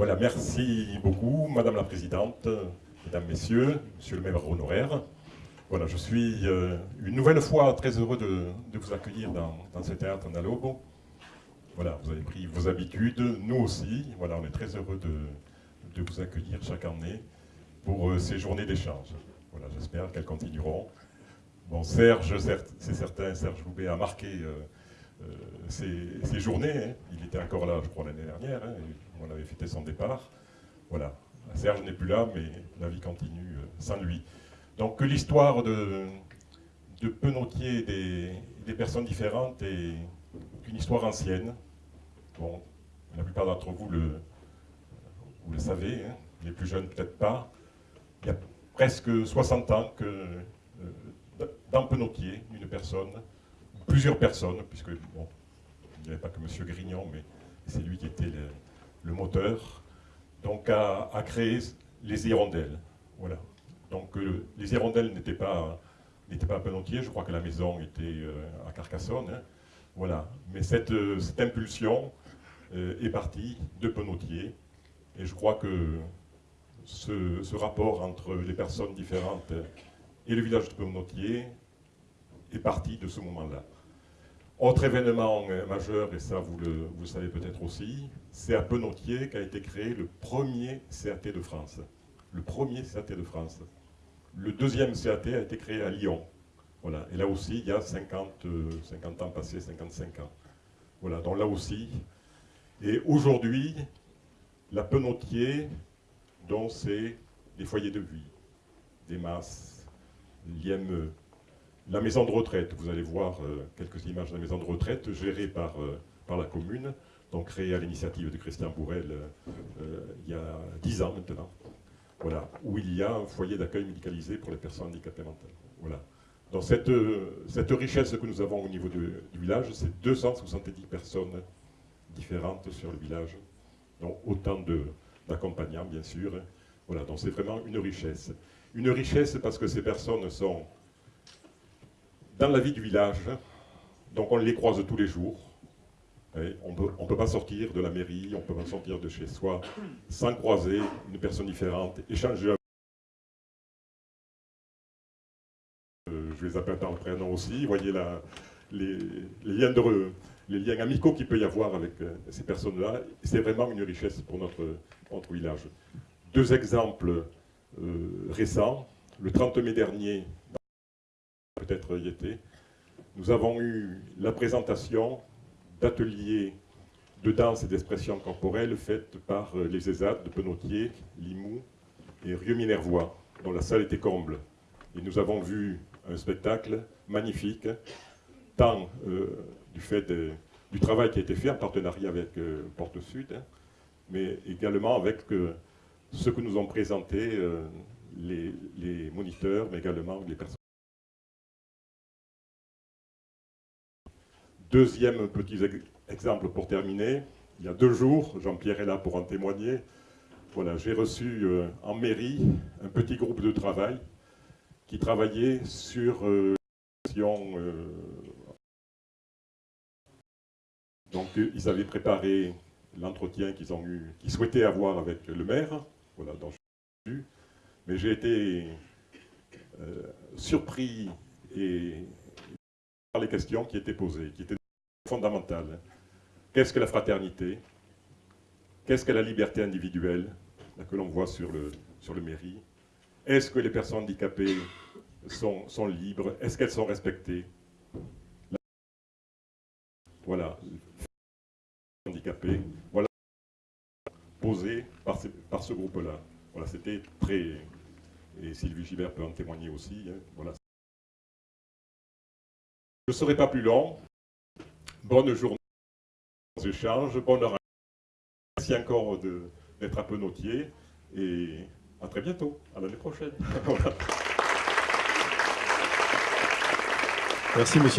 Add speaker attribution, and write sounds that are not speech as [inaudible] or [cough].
Speaker 1: Voilà, merci beaucoup, Madame la Présidente, Mesdames, Messieurs, Monsieur le maire honoraire. Voilà, je suis euh, une nouvelle fois très heureux de, vous accueillir dans, ce théâtre Nalobo. Voilà, vous avez pris vos habitudes, nous aussi. Voilà, on est très heureux de, vous accueillir chaque année pour euh, ces journées d'échange. Voilà, j'espère qu'elles continueront. Bon, Serge, c'est certain, Serge Loubet a marqué euh, ces, journées. Hein. Il était encore là, je crois, l'année dernière. Hein, on avait fêté son départ. Voilà, Serge n'est plus là, mais la vie continue sans lui. Donc l'histoire de, de Penotier des, des, personnes différentes est une histoire ancienne. Bon, la plupart d'entre vous le, vous le savez, hein. les plus jeunes peut-être pas. Il y a presque 60 ans que euh, dans Penotier, une personne, plusieurs personnes, puisque bon, il n'y avait pas que M. Grignon, mais c'est lui qui était le, moteur, donc a, a créé les hirondelles. Voilà. Donc euh, les hirondelles n'étaient pas, pas à Penontier, je crois que la maison était euh, à Carcassonne. Hein. Voilà. Mais cette, euh, impulsion est partie de Penotier. Et je crois que ce, rapport entre les personnes différentes et le village de Penotier est parti de ce moment-là. Autre événement majeur, et ça vous le, vous savez peut-être aussi, c'est à Penotier qu'a été créé le premier CAT de France. Le premier CAT de France. Le deuxième CAT a été créé à Lyon. Voilà. Et là aussi, il y a 50, 50 euh, ans passés, 55 ans. Voilà, donc là aussi. Et aujourd'hui, la Penotier, dont c'est des foyers de vie, des masses, l'IME, la maison de retraite. Vous allez voir euh, quelques images de la maison de retraite gérée par, euh, par la commune, donc créée à l'initiative de Christian Bourrel il y a 10 ans maintenant voilà, où il y a un foyer d'accueil médicalisé pour les personnes handicapées mentales. Voilà. Dans cette, cette richesse que nous avons au niveau du village, c'est 270 personnes différentes sur le village, donc autant d'accompagnants, bien sûr. Voilà, donc c'est vraiment une richesse. Une richesse parce que ces personnes sont dans la vie du village, donc on les croise tous les jours, on ne peut pas sortir de la mairie, on ne peut pas sortir de chez soi sans croiser une personne différente, échanger euh, je les appelle par prénom aussi, vous voyez les, liens de, les liens amicaux qu'il peut y avoir avec euh, ces personnes-là, c'est vraiment une richesse pour notre, notre village. Deux exemples euh, récents, le 30 mai dernier, peut-être y était, nous avons eu la présentation d'ateliers de danse et d'expression corporelle faites par euh, les ESAD de Penotier, Limoux et Rieux-Minervois, dont la salle était comble. Et nous avons vu un spectacle magnifique, tant euh, du fait du travail qui a été fait en partenariat avec euh, Porte Sud, hein, mais également avec ce que nous ont présenté les moniteurs, mais également les personnes. Deuxième petit exemple pour terminer, il y a deux jours, Jean-Pierre est là pour en témoigner, voilà, j'ai reçu euh, en mairie un petit groupe de travail qui travaillait sur euh, euh donc ils avaient préparé l'entretien qu'ils ont eu, qu'ils souhaitaient avoir avec le maire, voilà, dont je mais j'ai été surpris et les questions qui étaient posées, qui étaient fondamentale. Qu'est-ce que la fraternité? Qu'est-ce que la liberté individuelle que l'on voit sur le, sur le mairie? Est-ce que les personnes handicapées sont, sont libres? Est-ce qu'elles sont respectées? Voilà. Handicapées. Voilà. Posé par, par ce groupe-là. Voilà, c'était très... Et Sylvie Gilbert peut en témoigner aussi. Hein, voilà. Ne serai pas plus long. Bonne journée, échanges, bonne heure. Merci encore d'être un peu notier et à très bientôt, à l'année prochaine. [laughs]
Speaker 2: Merci monsieur.